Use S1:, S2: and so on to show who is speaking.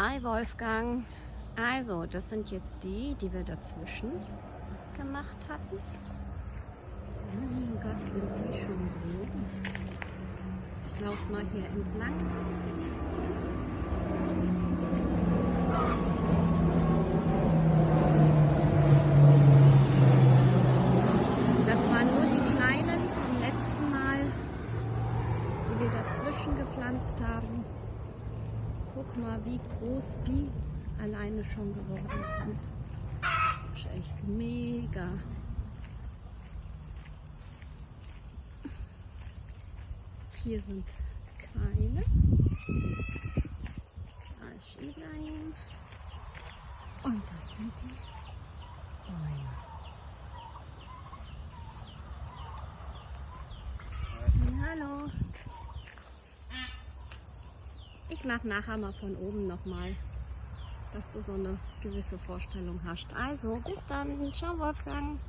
S1: Hi Wolfgang. Also, das sind jetzt die, die wir dazwischen gemacht hatten. Mein Gott, sind die schon groß. Ich laufe mal hier entlang. Das waren nur die kleinen vom letzten Mal, die wir dazwischen gepflanzt haben. Guck mal, wie groß die alleine schon geworden sind. Das ist echt mega. Hier sind keine. Da ist Ibrahim. Und das sind die Ich mache nachher mal von oben nochmal, dass du so eine gewisse Vorstellung hast. Also, bis dann. Ciao, Wolfgang.